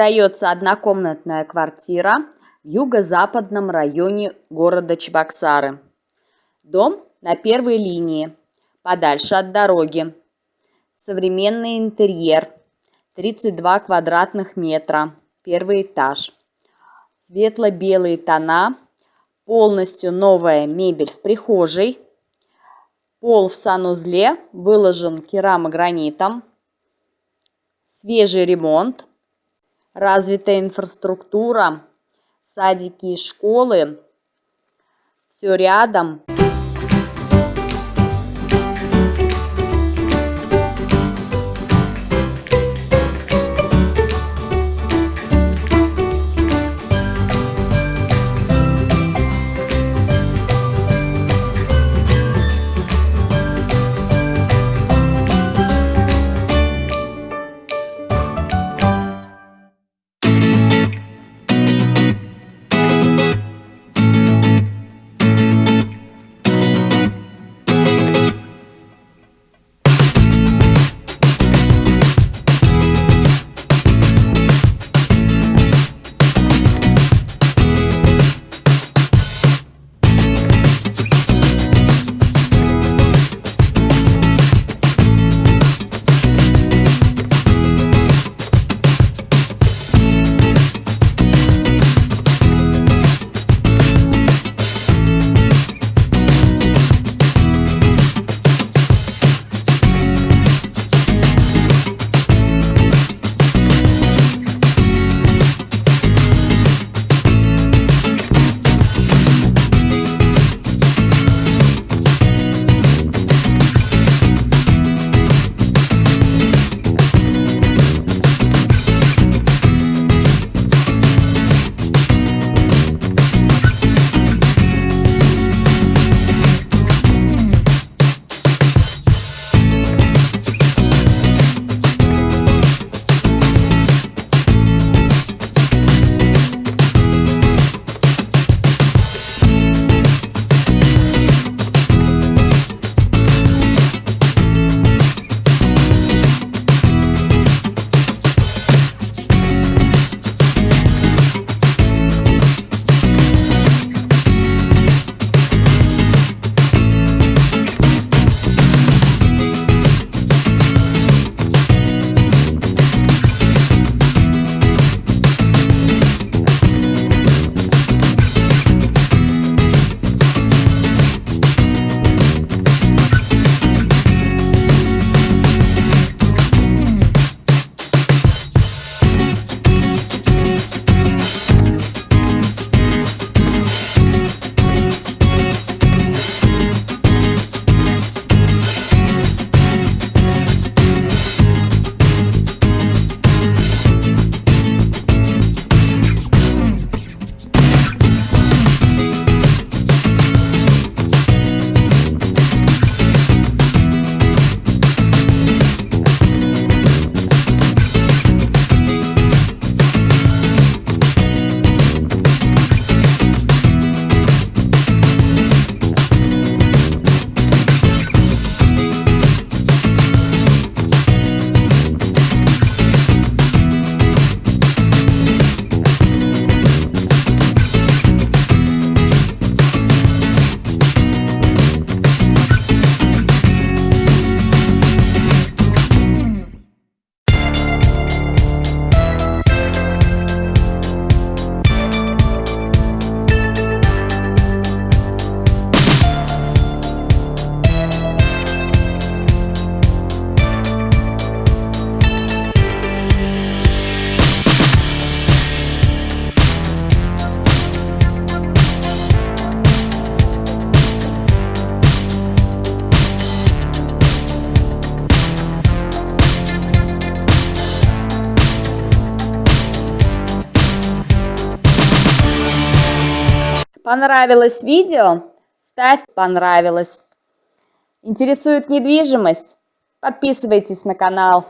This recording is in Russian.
Продается однокомнатная квартира в юго-западном районе города Чебоксары. Дом на первой линии, подальше от дороги. Современный интерьер, 32 квадратных метра, первый этаж. Светло-белые тона, полностью новая мебель в прихожей. Пол в санузле выложен керамогранитом. Свежий ремонт развитая инфраструктура, садики и школы, все рядом. Понравилось видео? Ставь понравилось. Интересует недвижимость? Подписывайтесь на канал.